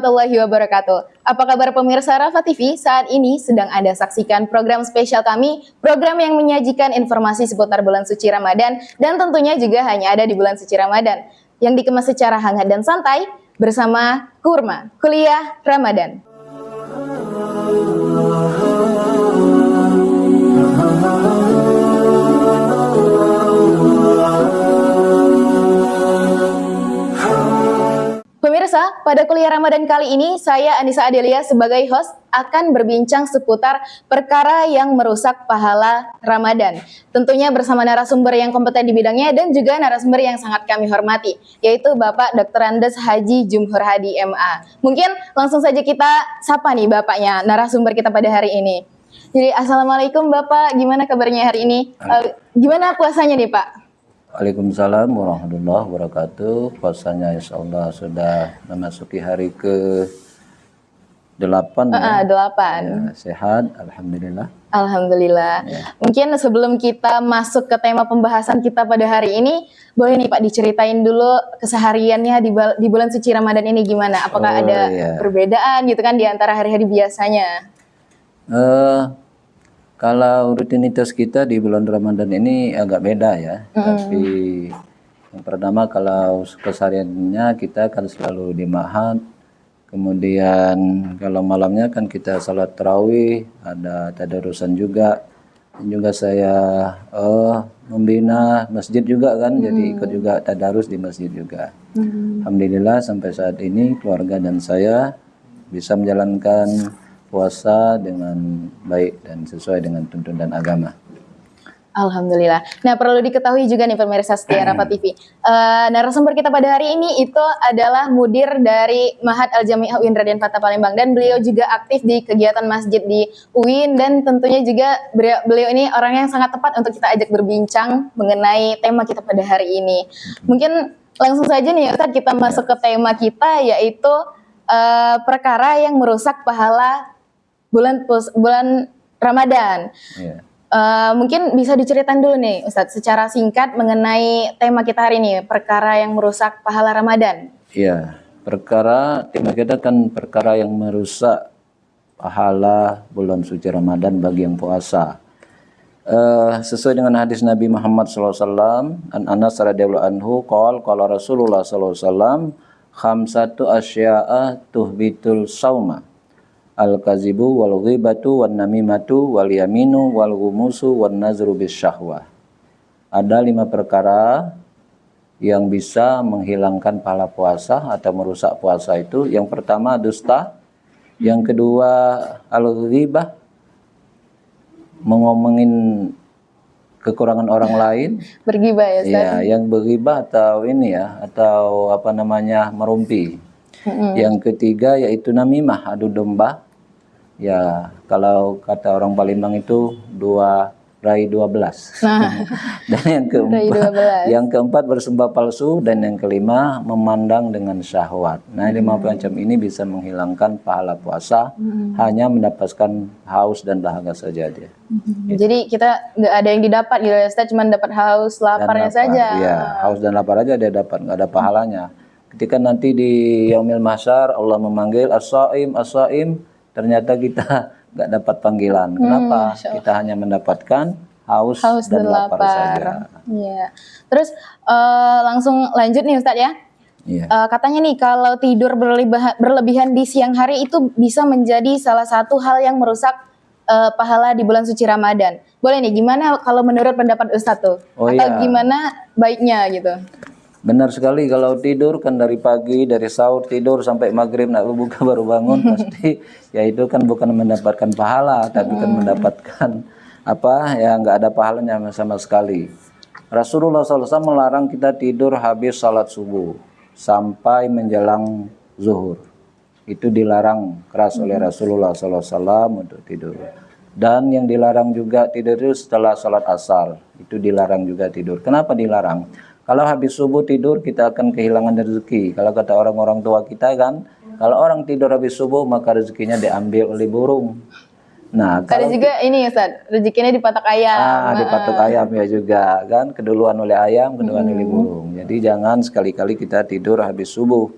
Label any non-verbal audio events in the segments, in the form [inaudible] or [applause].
warahmatullahi wabarakatuh. Apa kabar pemirsa Rafa TV? Saat ini sedang Anda saksikan program spesial kami, program yang menyajikan informasi seputar bulan suci Ramadan dan tentunya juga hanya ada di bulan suci Ramadan yang dikemas secara hangat dan santai bersama Kurma, Kuliah Ramadan. Pemirsa, pada kuliah Ramadan kali ini saya Anissa Adelia sebagai host akan berbincang seputar perkara yang merusak pahala Ramadan. Tentunya bersama narasumber yang kompeten di bidangnya dan juga narasumber yang sangat kami hormati, yaitu Bapak Dr. Andes Haji Jumhur Hadi MA. Mungkin langsung saja kita sapa nih Bapaknya, narasumber kita pada hari ini. Jadi Assalamualaikum Bapak, gimana kabarnya hari ini? Uh, gimana puasanya nih Pak? Waalaikumsalam warahmatullahi wabarakatuh. Puasanya insya Allah sudah memasuki hari ke delapan. Uh, uh, delapan. Ya, sehat, alhamdulillah. Alhamdulillah. Ya. Mungkin sebelum kita masuk ke tema pembahasan kita pada hari ini, boleh nih Pak diceritain dulu kesehariannya di, di bulan suci Ramadan ini gimana? Apakah oh, ada ya. perbedaan gitu kan di antara hari-hari biasanya? Uh, kalau rutinitas kita di bulan Ramadan ini agak beda ya. Mm. Tapi yang pertama kalau kesehariannya kita kan selalu di mahat. Kemudian kalau malamnya kan kita salat tarawih, ada tadarusan juga. Dan juga saya uh, membina masjid juga kan, mm. jadi ikut juga tadarus di masjid juga. Mm. Alhamdulillah sampai saat ini keluarga dan saya bisa menjalankan puasa dengan baik dan sesuai dengan tuntunan agama. Alhamdulillah. Nah perlu diketahui juga nih pemirsa setia Rapat TV. Uh, eh, narasumber kita pada hari ini itu adalah mudir dari Mahat Al Jamiah UIN Raden Fatah Palembang dan beliau juga aktif di kegiatan masjid di UIN dan tentunya juga beliau, beliau ini orang yang sangat tepat untuk kita ajak berbincang mengenai tema kita pada hari ini. Mungkin langsung saja nih Ustaz kita masuk ke tema kita yaitu uh, perkara yang merusak pahala bulan pus, bulan Ramadan. Yeah. Uh, mungkin bisa diceritain dulu nih Ustadz secara singkat mengenai tema kita hari ini, perkara yang merusak pahala Ramadan. Iya, perkara tema kita kan perkara yang merusak pahala bulan suci Ramadan bagi yang puasa. Uh, sesuai dengan hadis Nabi Muhammad SAW, An Anas radhiyallahu anhu, qol qala Rasulullah SAW, khamsatu asya'a tuhbitul sauma al-kazibu wal ghibatu wan namimatu wal yaminu wal gumusu wan nazru bisyahwah. Ada lima perkara yang bisa menghilangkan pahala puasa atau merusak puasa itu. Yang pertama dusta, yang kedua al-ghibah mengomongin kekurangan orang lain. Bergibah ya, Ustaz? Ya, yang bergibah atau ini ya, atau apa namanya merumpi. Mm -hmm. Yang ketiga yaitu namimah, adu domba ya kalau kata orang Palembang itu dua rai dua belas. Nah, [laughs] dan yang keempat, yang keempat bersumpah palsu dan yang kelima memandang dengan syahwat. Nah, hmm. lima macam ini bisa menghilangkan pahala puasa, hmm. hanya mendapatkan haus dan dahaga saja dia. Hmm. Gitu. Jadi kita nggak ada yang didapat gitu ya, kita cuma dapat haus, laparnya lapar, saja. Iya, haus dan lapar aja dia dapat, nggak ada pahalanya. Ketika nanti di yaumil mahsyar Allah memanggil as-saim, as-saim, ternyata kita [laughs] nggak dapat panggilan. Hmm, Kenapa? Hmm, kita hanya mendapatkan haus, haus dan, lapar, lapar saja. Iya. Terus uh, langsung lanjut nih Ustadz ya. Iya. Uh, katanya nih kalau tidur berlebihan, berlebihan di siang hari itu bisa menjadi salah satu hal yang merusak uh, pahala di bulan suci Ramadan. Boleh nih gimana kalau menurut pendapat Ustadz tuh? Oh, Atau iya. gimana baiknya gitu? Benar sekali kalau tidur kan dari pagi dari sahur tidur sampai maghrib nak buka [laughs] baru bangun [laughs] pasti ya itu kan bukan mendapatkan pahala tapi kan mendapatkan apa ya nggak ada pahalanya sama sekali. Rasulullah SAW melarang kita tidur habis salat subuh sampai menjelang zuhur. Itu dilarang keras oleh Rasulullah SAW untuk tidur. Dan yang dilarang juga tidur itu setelah salat asar. Itu dilarang juga tidur. Kenapa dilarang? Kalau habis subuh tidur kita akan kehilangan rezeki. Kalau kata orang-orang tua kita kan, kalau orang tidur habis subuh maka rezekinya diambil oleh burung. Nah, kalau juga ini Ustaz, rezekinya dipatok ayam. Ah, dipatok ayam ya juga kan, keduluan oleh ayam, keduluan hmm. oleh burung. Jadi jangan sekali-kali kita tidur habis subuh.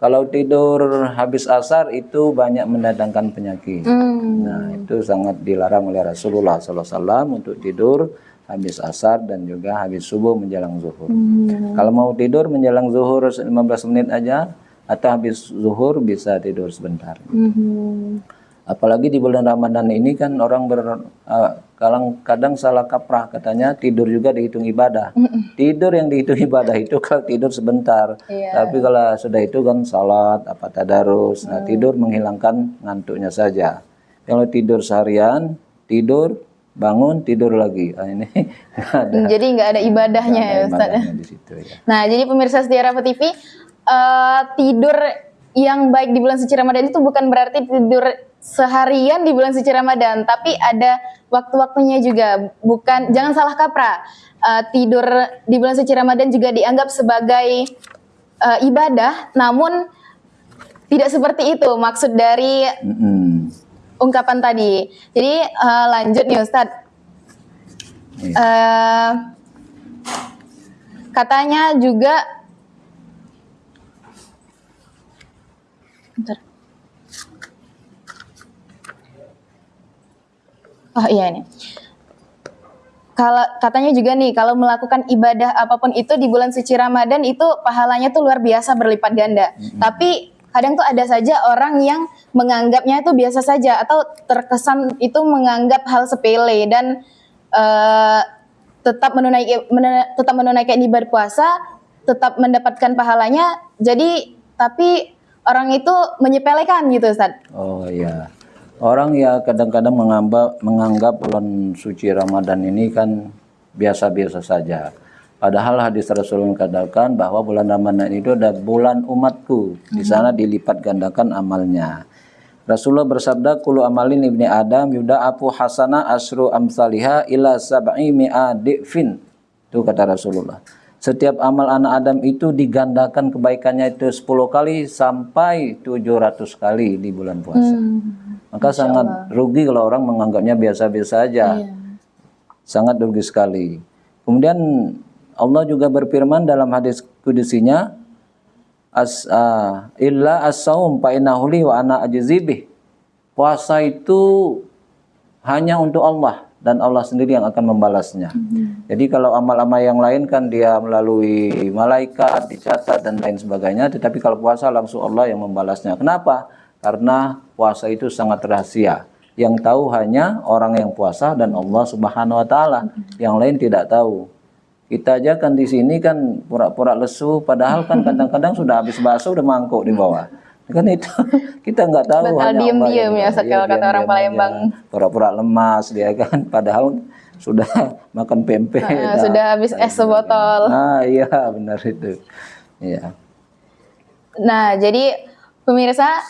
kalau tidur habis asar itu banyak mendatangkan penyakit. Hmm. Nah, itu sangat dilarang oleh Rasulullah SAW untuk tidur habis asar dan juga habis subuh menjelang zuhur. Hmm. Kalau mau tidur menjelang zuhur 15 menit aja atau habis zuhur bisa tidur sebentar. Hmm. Apalagi di bulan Ramadan ini kan orang ber uh, kadang kadang salah kaprah katanya tidur juga dihitung ibadah. Tidur yang dihitung [laughs] ibadah itu kalau tidur sebentar. Iya. Tapi kalau sudah itu kan salat apa tadarus. Nah, tidur menghilangkan ngantuknya saja. Kalau tidur seharian, tidur bangun tidur lagi. Ah, ini [laughs] ada Jadi nggak ada ibadahnya nggak ya ada Ustaz. ya? ibadahnya di situ ya. Nah, jadi pemirsa setia Rafa TV, eh, tidur yang baik di bulan suci Ramadan itu bukan berarti tidur seharian di bulan suci Ramadan, tapi ada waktu-waktunya juga. Bukan, jangan salah kaprah. Eh, tidur di bulan suci Ramadan juga dianggap sebagai eh, ibadah, namun tidak seperti itu maksud dari Mm-mm. Ungkapan tadi. Jadi eh, lanjut nih Ustadz. Iya. Eh, katanya juga Bentar. Oh iya ini. Kalau katanya juga nih kalau melakukan ibadah apa pun itu di bulan suci Ramadan itu pahalanya tuh luar biasa berlipat ganda. Tapi kadang tuh ada saja orang yang menganggapnya itu biasa saja atau terkesan itu menganggap hal sepele dan eh, tetap menunaikan menuna- tetap menunaikan ibadah puasa, tetap mendapatkan pahalanya. Jadi tapi orang itu menyepelekan gitu Ustaz. Oh iya. Orang ya kadang-kadang menganggap menganggap bulan suci Ramadan ini kan biasa-biasa saja. Padahal hadis Rasul mengatakan bahwa bulan Ramadan itu adalah bulan umatku. Di sana dilipat gandakan amalnya. Rasulullah bersabda, "Kullu amalin ibni Adam yuda'afu hasana asru amsalihha ila sab'i mi'a di'fin." Itu kata Rasulullah. Setiap amal anak Adam itu digandakan kebaikannya itu 10 kali sampai 700 kali di bulan puasa. Maka sangat rugi kalau orang menganggapnya biasa-biasa aja. Sangat rugi sekali. Kemudian Allah juga berfirman dalam hadis kudusinya, as ah, illa as-saum fa innahu li wa ana ajzibih. Puasa itu hanya untuk Allah dan Allah sendiri yang akan membalasnya. Jadi kalau amal-amal yang lain kan dia melalui malaikat dicatat dan lain sebagainya, tetapi kalau puasa langsung Allah yang membalasnya. Kenapa? Karena puasa itu sangat rahasia. Yang tahu hanya orang yang puasa dan Allah Subhanahu wa taala. Yang lain tidak tahu. Kita aja kan di sini kan pura-pura lesu, padahal kan kadang-kadang sudah habis bakso udah mangkuk di bawah. Kan itu [laughs] kita nggak tahu Betul, yang ya, sekali kata orang Palembang. Pura-pura lemas dia kan, padahal sudah [laughs] makan pempek. Ah, sudah habis es sebotol. Nah iya benar itu. Iya. Nah, jadi pemirsa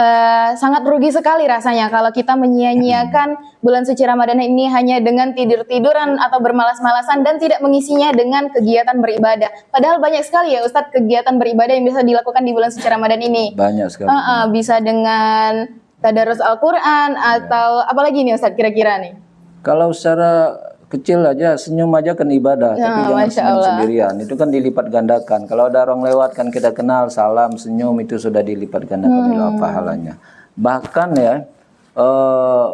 eh, sangat rugi sekali rasanya kalau kita menyia-nyiakan bulan suci Ramadan ini hanya dengan tidur-tiduran atau bermalas-malasan dan tidak mengisinya dengan kegiatan beribadah. Padahal banyak sekali ya Ustadz kegiatan beribadah yang bisa dilakukan di bulan suci Ramadan ini. Banyak sekali. Eh, eh, bisa dengan tadarus Al-Quran atau apalagi nih Ustadz kira-kira nih? Kalau secara kecil aja senyum aja kan ibadah, Ya, tapi jangan Masya senyum Allah. sendirian. Itu kan dilipat gandakan. Kalau ada orang lewat kan kita kenal salam senyum itu sudah dilipat gandakan Hmm. pahalanya. Bahkan ya eh,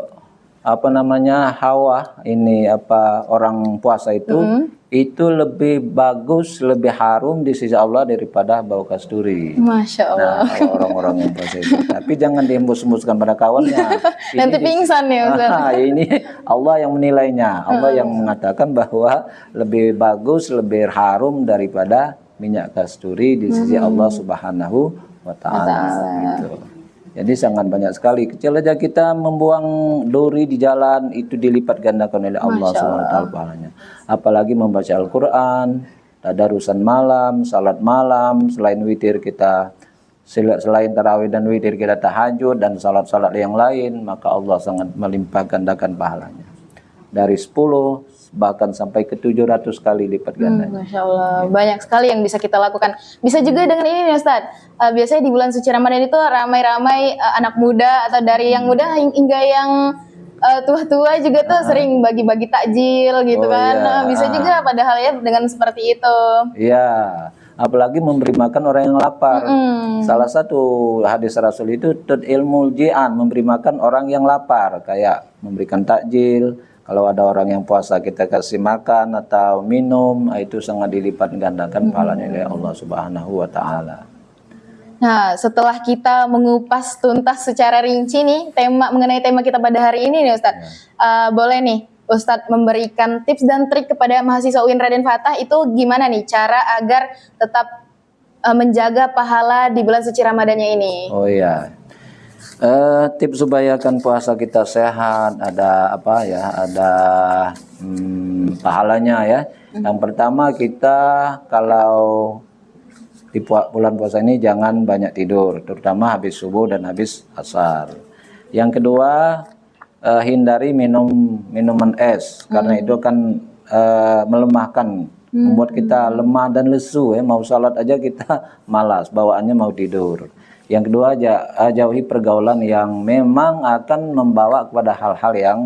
apa namanya Hawa ini apa orang puasa itu Hmm. itu lebih bagus, lebih harum di sisi Allah daripada bau kasturi. Masya Allah. Nah, orang-orang yang puasa itu. [laughs] Tapi jangan dihembus-hembuskan pada kawannya. Ini Nanti pingsan ya Ustadz. Ah, ini Allah yang menilainya. Allah yang mengatakan bahwa lebih bagus, lebih harum daripada minyak kasturi di sisi Allah Subhanahu wa taala gitu. Jadi sangat banyak sekali. Kecil aja kita membuang duri di jalan itu dilipat gandakan oleh Allah Subhanahu wa taala pahalanya. Apalagi membaca Al-Qur'an, tadarusan malam, salat malam, selain witir kita sel- selain tarawih dan witir kita tahajud dan salat-salat yang lain, maka Allah sangat melimpah gandakan pahalanya. Dari 10 bahkan sampai ke 700 kali lipat gandanya. Masya Allah, banyak sekali yang bisa kita lakukan. Bisa juga dengan ini nih Ustaz. Eh, biasanya di bulan suci Ramadan itu ramai-ramai eh, anak muda atau dari yang muda hing- hingga yang eh, tua-tua juga tuh sering bagi-bagi takjil gitu Oh, kan. iya. Nah, bisa juga padahal ya dengan seperti itu. Iya, apalagi memberi makan orang yang lapar. Salah satu hadis Rasul itu tut ilmu jian, memberi makan orang yang lapar, kayak memberikan takjil. Kalau ada orang yang puasa kita kasih makan atau minum, ah, itu sangat dilipat gandakan pahalanya oleh Allah Subhanahu wa taala. Nah, setelah kita mengupas tuntas secara rinci nih tema mengenai tema kita pada hari ini nih Ustadz, Eh, boleh nih Ustadz memberikan tips dan trik kepada mahasiswa UIN Raden Fatah itu gimana nih cara agar tetap eh, menjaga pahala di bulan suci Ramadannya ini? Oh iya. Eh, tips supaya kan puasa kita sehat, ada apa ya, ada hmm, pahalanya ya. Yang pertama kita kalau di bulan puasa ini jangan banyak tidur, terutama habis subuh dan habis asar. Yang kedua eh, hindari minum minuman es karena itu akan eh, melemahkan, membuat kita lemah dan lesu ya. Mau salat aja kita [laughs] malas, bawaannya mau tidur. Yang kedua eh, jauhi pergaulan yang memang akan membawa kepada hal-hal yang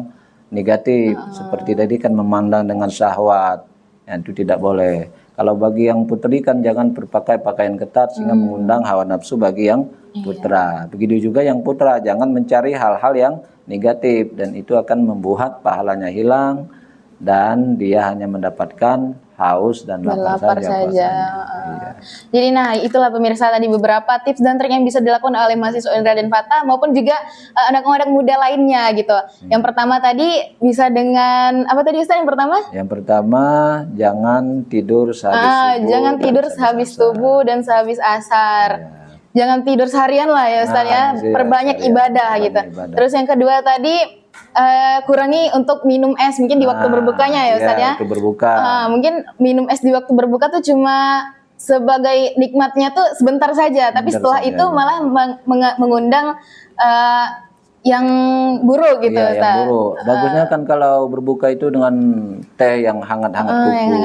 negatif seperti tadi kan memandang dengan syahwat. Ya, itu tidak boleh. Kalau bagi yang putri kan jangan berpakai pakaian ketat sehingga mengundang hawa nafsu bagi yang putra. Begitu juga yang putra jangan mencari hal-hal yang negatif dan itu akan membuat pahalanya hilang dan dia hanya mendapatkan haus dan Dan lapar, lapar saja. saja. Iya. Jadi nah itulah pemirsa tadi beberapa tips dan trik yang bisa dilakukan oleh mahasiswa UIN Raden Fatah maupun juga eh, anak-anak muda lainnya gitu. Yang pertama tadi bisa dengan apa tadi Ustaz yang pertama? Yang pertama jangan tidur sehabis Ah, subuh jangan dan tidur sehabis subuh dan sehabis asar. Ya. Jangan tidur seharian lah ya Ustaz Nah, ya. iya, Perbanyak ibadah perbanyak gitu. ibadah. Terus yang kedua tadi eh, kurangi untuk minum es mungkin di waktu Nah, berbukanya ya Ustaz ya. Waktu berbuka. Ah, mungkin minum es di waktu berbuka tuh cuma sebagai nikmatnya tuh sebentar saja, tapi Sebentar setelah saja, itu ya. malah meng- meng- mengundang eh, yang buruk gitu Iya, Ustaz. yang buruk. Bagusnya kan kalau berbuka itu dengan teh yang hangat-hangat Ah, kuku,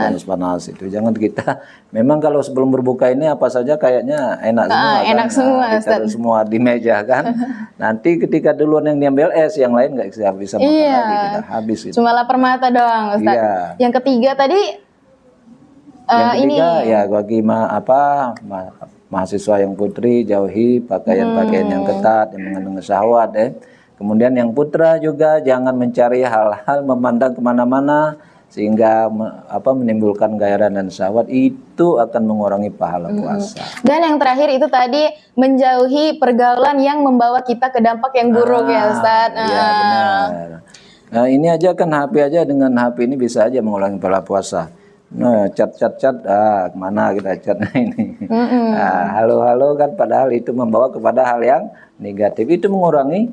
panas-panas itu. Jangan kita. [laughs] Memang kalau sebelum berbuka ini apa saja kayaknya enak semua. Ah, kan? enak semua, Nah, Ustaz. semua di meja kan. [laughs] Nanti ketika duluan yang diambil es, yang lain nggak bisa bisa makan Iya. lagi, kita habis itu. Cuma lapar mata doang Ustaz. Iya. Yang ketiga tadi Yang eh, ini ketiga ya bagi ma apa ma- mahasiswa yang putri jauhi pakaian-pakaian yang Hmm. ketat yang mengandung syahwat ya. Kemudian yang putra juga jangan mencari hal-hal memandang ke mana-mana sehingga me- apa menimbulkan gairah dan syahwat itu akan mengurangi pahala Hmm. puasa. dan yang terakhir itu tadi menjauhi pergaulan yang membawa kita ke dampak yang buruk ya Ustaz. Iya Ah. benar. Nah ini aja kan HP aja dengan HP ini bisa aja mengurangi pahala puasa. Nah chat chat chat ah ke mana kita chatnya [laughs] ini? Nah, halo halo kan padahal itu membawa kepada hal yang negatif itu mengurangi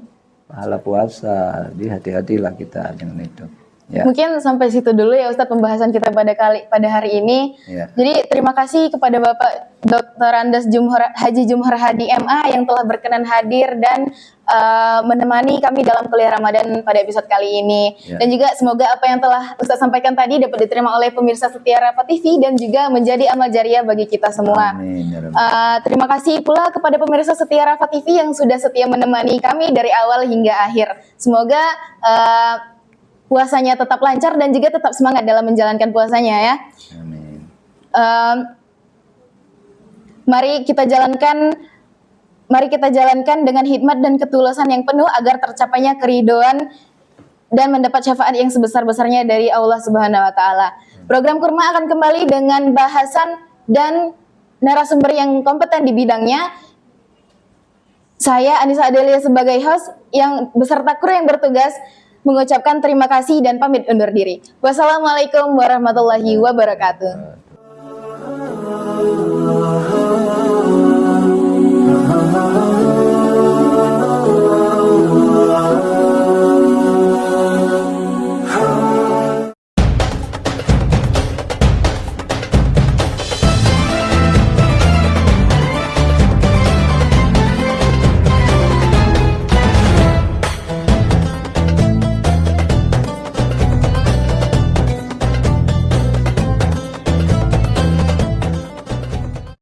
pahala puasa. Jadi hati-hatilah kita dengan itu. Ya. Mungkin sampai situ dulu ya Ustadz pembahasan kita pada kali pada hari ini. Ya. Jadi terima kasih kepada Bapak Dr. Andes Jumhur, Haji Jumhur Hadi MA yang telah berkenan hadir dan uh, menemani kami dalam kuliah Ramadan pada episode kali ini. Ya. Dan juga semoga apa yang telah Ustadz sampaikan tadi dapat diterima oleh pemirsa setia Rafa TV dan juga menjadi amal jariah bagi kita semua. Amin. Uh, terima kasih pula kepada pemirsa setia Rafa TV yang sudah setia menemani kami dari awal hingga akhir. Semoga uh, puasanya tetap lancar dan juga tetap semangat dalam menjalankan puasanya ya. Amin. Um, mari kita jalankan mari kita jalankan dengan hikmat dan ketulusan yang penuh agar tercapainya keridoan dan mendapat syafaat yang sebesar-besarnya dari Allah Subhanahu wa taala. Program Kurma akan kembali dengan bahasan dan narasumber yang kompeten di bidangnya. Saya Anissa Adelia sebagai host yang beserta kru yang bertugas mengucapkan terima kasih dan pamit undur diri. Wassalamualaikum warahmatullahi wabarakatuh. Oh,